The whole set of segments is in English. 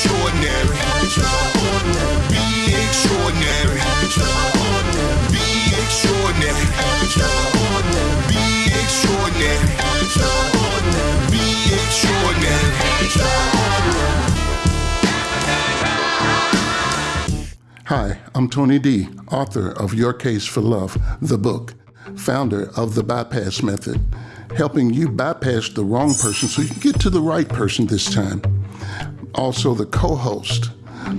extraordinary. Be extraordinary. Be extraordinary. Be extraordinary. Be extraordinary. Hi, I'm Tony D, author of Your Case for Love, the book, founder of the Bypass Method, helping you bypass the wrong person so you can get to the right person this time. Also, the co host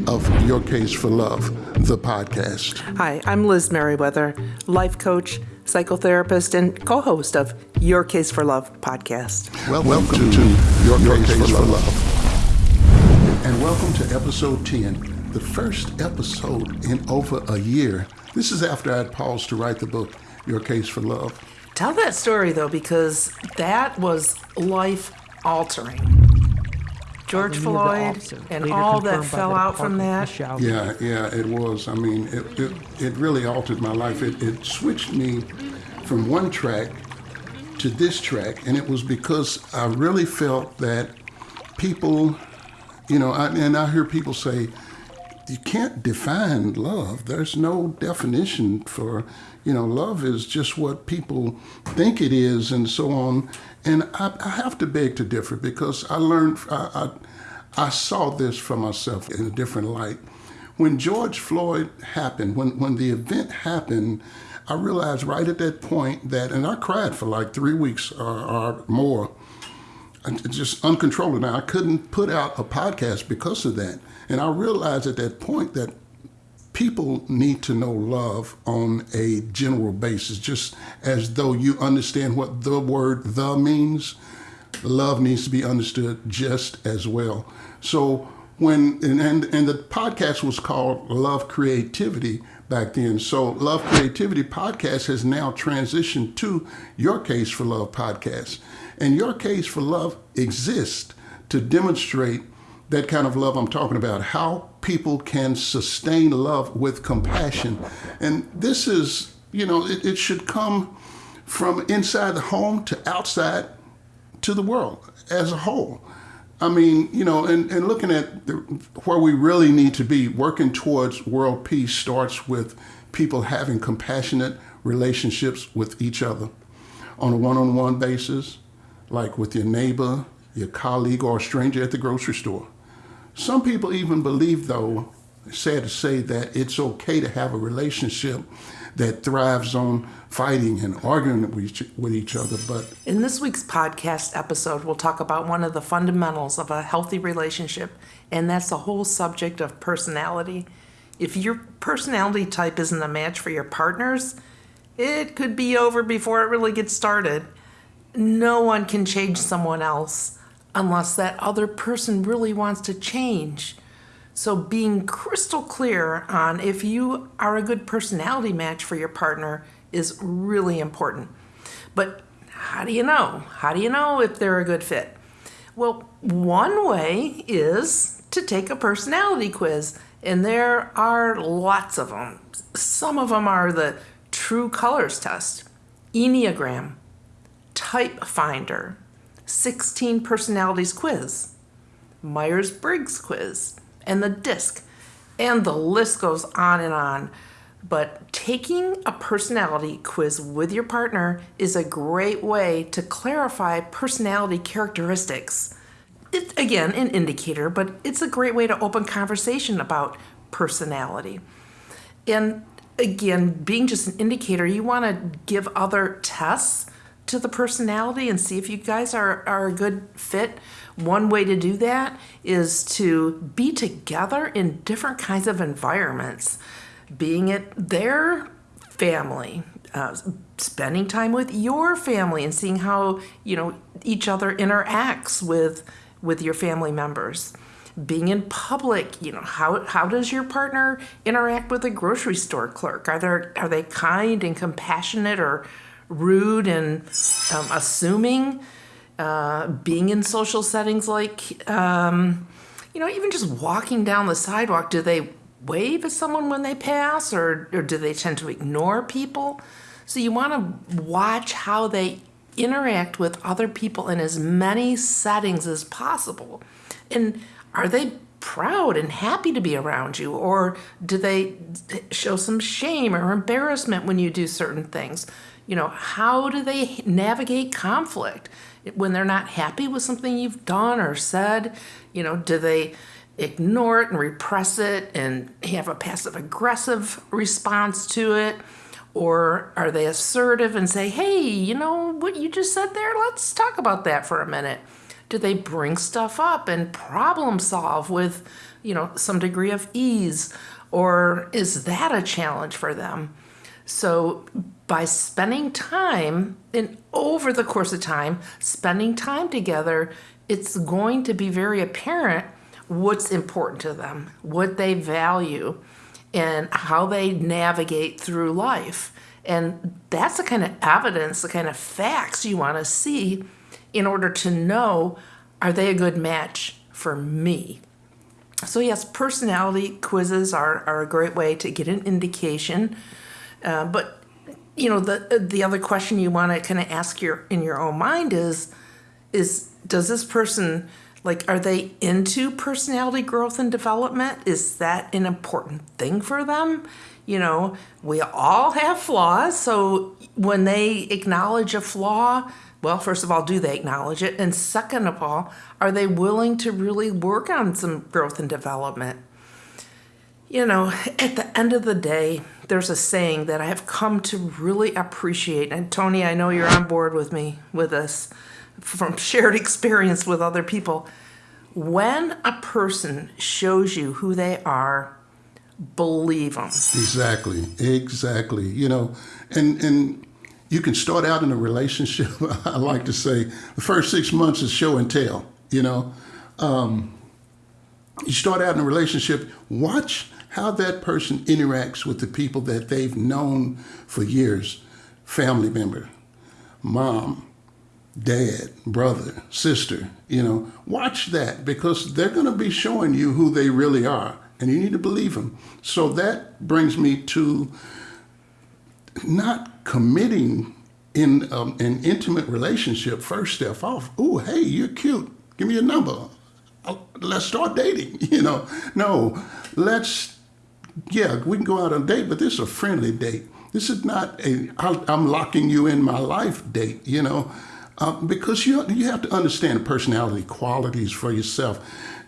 of Your Case for Love, the podcast. Hi, I'm Liz Merriweather, life coach, psychotherapist, and co host of Your Case for Love podcast. Well, welcome, to, Your, Your Case, Case, for, love. love. And welcome to episode 10, the first episode in over a year. This is after I'd paused to write the book, Your Case for Love. Tell that story though, because that was life altering. George Floyd and all that fell out from that. Yeah, yeah, it was. I mean, it, it, it really altered my life. It, it switched me from one track to this track, and it was because I really felt that people, you know, I, and I hear people say, you can't define love. There's no definition for, you know, love is just what people think it is and so on. And I, I have to beg to differ because I learned, I, I, I saw this for myself in a different light. When George Floyd happened, when, when the event happened, I realized right at that point that, and I cried for like three weeks or, or more, just uncontrollable. Now, I couldn't put out a podcast because of that. And I realized at that point that people need to know love on a general basis, just as though you understand what the word the means. Love needs to be understood just as well. So when and, and, and the podcast was called Love Creativity back then. So Love Creativity podcast has now transitioned to Your Case for Love podcast. And Your Case for Love exists to demonstrate that kind of love I'm talking about, how people can sustain love with compassion. And this is, you know, it, it should come from inside the home to outside to the world as a whole. I mean, you know, and, and looking at the, where we really need to be, working towards world peace starts with people having compassionate relationships with each other on a one on one basis, like with your neighbor, your colleague, or a stranger at the grocery store. Some people even believe, though, sad to say, that it's okay to have a relationship that thrives on fighting and arguing with each other. But in this week's podcast episode, we'll talk about one of the fundamentals of a healthy relationship, and that's the whole subject of personality. If your personality type isn't a match for your partner's, it could be over before it really gets started. No one can change someone else unless that other person really wants to change. So, being crystal clear on if you are a good personality match for your partner is really important. But how do you know? How do you know if they're a good fit? Well, one way is to take a personality quiz, and there are lots of them. Some of them are the True Colors Test, Enneagram, Type Finder, 16 Personalities Quiz, Myers Briggs Quiz, and the DISC. And the list goes on and on. But taking a personality quiz with your partner is a great way to clarify personality characteristics. It's, again, an indicator, but it's a great way to open conversation about personality. And again, being just an indicator, you want to give other tests to the personality and see if you guys are, are a good fit. One way to do that is to be together in different kinds of environments, being it their family, uh, spending time with your family and seeing how you know each other interacts with with your family members. Being in public you know how how does your partner interact with a grocery store clerk? Are they are they kind and compassionate or rude and um, assuming, uh, being in social settings like, um, you know, even just walking down the sidewalk, do they wave at someone when they pass or, or do they tend to ignore people? So you want to watch how they interact with other people in as many settings as possible. And are they proud and happy to be around you? Or do they show some shame or embarrassment when you do certain things? You know, how do they navigate conflict when they're not happy with something you've done or said? You know, do they ignore it and repress it and have a passive aggressive response to it? Or are they assertive and say, hey, you know what you just said there? Let's talk about that for a minute. Do they bring stuff up and problem solve with, you know, some degree of ease? Or is that a challenge for them? So by spending time and over the course of time, spending time together, it's going to be very apparent what's important to them, what they value, and how they navigate through life. And that's the kind of evidence, the kind of facts you want to see in order to know are they a good match for me? So, yes, personality quizzes are, are a great way to get an indication. Uh, but, you know, the, uh, the other question you want to kind of ask your in your own mind is, is does this person like are they into personality growth and development? Is that an important thing for them? You know we all have flaws so when they acknowledge a flaw well first of all do they acknowledge it? And second of all are they willing to really work on some growth and development you know at the end of the day there's a saying that i have come to really appreciate and tony i know you're on board with me with this from shared experience with other people. When a person shows you who they are, believe them. Exactly, exactly. You know, and and you can start out in a relationship. I like to say the first six months is show and tell. You know, um, you start out in a relationship. Watch how that person interacts with the people that they've known for years, family member, mom, dad, brother, sister, you know, watch that because they're going to be showing you who they really are and you need to believe them. So that brings me to not committing in um, an intimate relationship first step off. Oh, hey, you're cute. Give me your number. I'll, let's start dating. You know, no, let's, yeah, we can go out on a date, but this is a friendly date. This is not a I'm locking you in my life date, you know. Uh, because you you have to understand the personality qualities for yourself.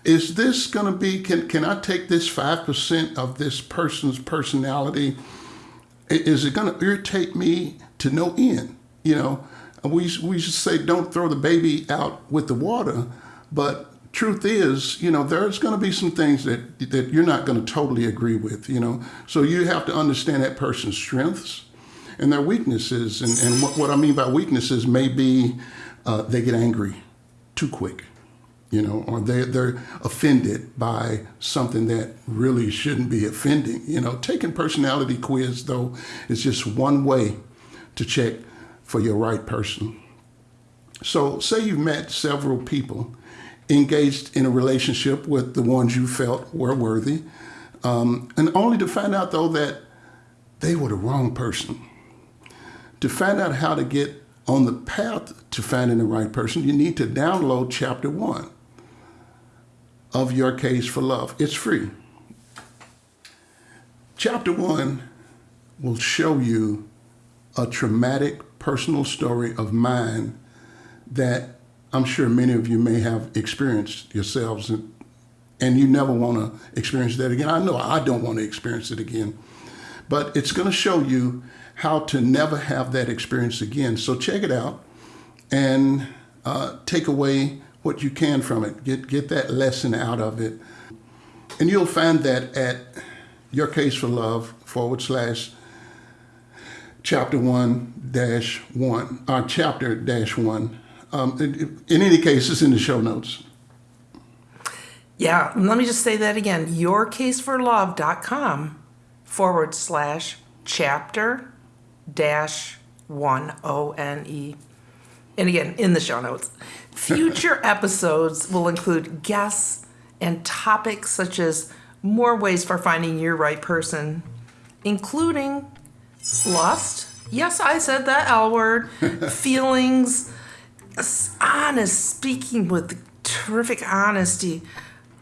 Is this going to be? Can can I take this five percent of this person's personality? Is it going to irritate me to no end? You know, we we should say don't throw the baby out with the water, but truth is, you know, there's going to be some things that that you're not going to totally agree with. You know, so you have to understand that person's strengths and their weaknesses. And, and what, what I mean by weaknesses may be uh, they get angry too quick, you know, or they, they're offended by something that really shouldn't be offending. You know, taking personality quiz, though, is just one way to check for your right person. So, say you've met several people engaged in a relationship with the ones you felt were worthy, um, and only to find out, though, that they were the wrong person to find out how to get on the path to finding the right person, you need to download chapter one of Your Case for Love. It's free. Chapter one will show you a traumatic personal story of mine that I'm sure many of you may have experienced yourselves, and, and you never want to experience that again. I know I don't want to experience it again, but it's going to show you how to never have that experience again. So check it out and uh, take away what you can from it. Get get that lesson out of it, and you'll find that at your case for love forward slash chapter one dash one or uh, chapter dash one. Um, in, in any case, it's in the show notes. Yeah, let me just say that again. Yourcaseforlove.com forward slash chapter dash one O N E. And again, in the show notes. Future episodes will include guests and topics such as more ways for finding your right person, including lust. Yes, I said that L word. feelings, honest, speaking with terrific honesty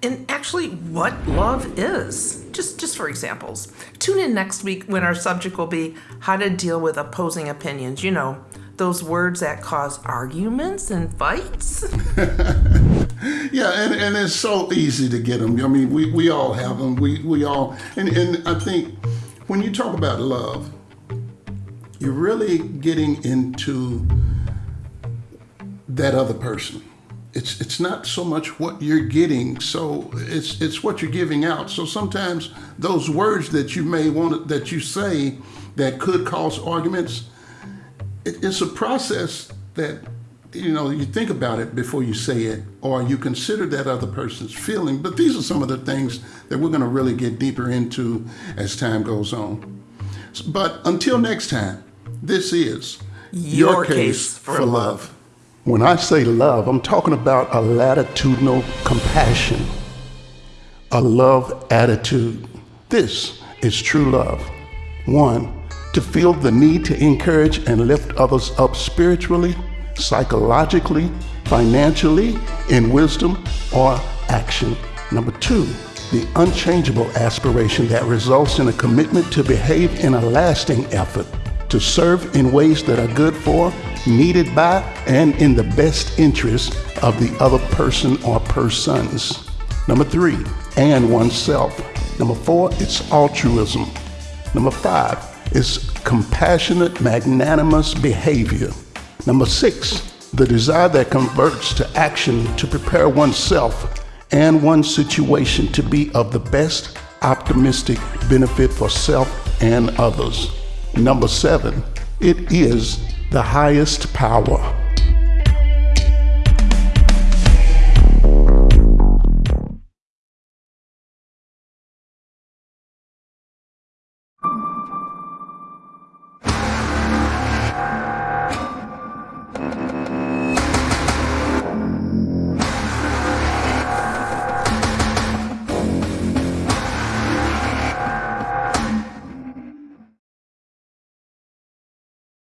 and actually what love is. Just just for examples. Tune in next week when our subject will be how to deal with opposing opinions. You know, those words that cause arguments and fights. Yeah, and, and it's so easy to get them. I mean, we, we all have them. We, we all, and, and I think when you talk about love, you're really getting into that other person. It's it's not so much what you're getting, so it's it's what you're giving out. So sometimes those words that you may want that you say that could cause arguments, it, it's a process that you know you think about it before you say it, or you consider that other person's feeling. But these are some of the things that we're going to really get deeper into as time goes on. But until next time, this is Your Case for Love. When I say love, I'm talking about a latitudinal compassion, a love attitude. This is true love. One, to feel the need to encourage and lift others up spiritually, psychologically, financially, in wisdom or action. Number two, the unchangeable aspiration that results in a commitment to behave in a lasting effort to serve in ways that are good for, needed by, and in the best interest of the other person or persons. Number three, and oneself. Number four, it's altruism. Number five it's compassionate, magnanimous behavior. Number six, the desire that converts to action to prepare oneself and one's situation to be of the best optimistic benefit for self and others. Number seven, it is the highest power.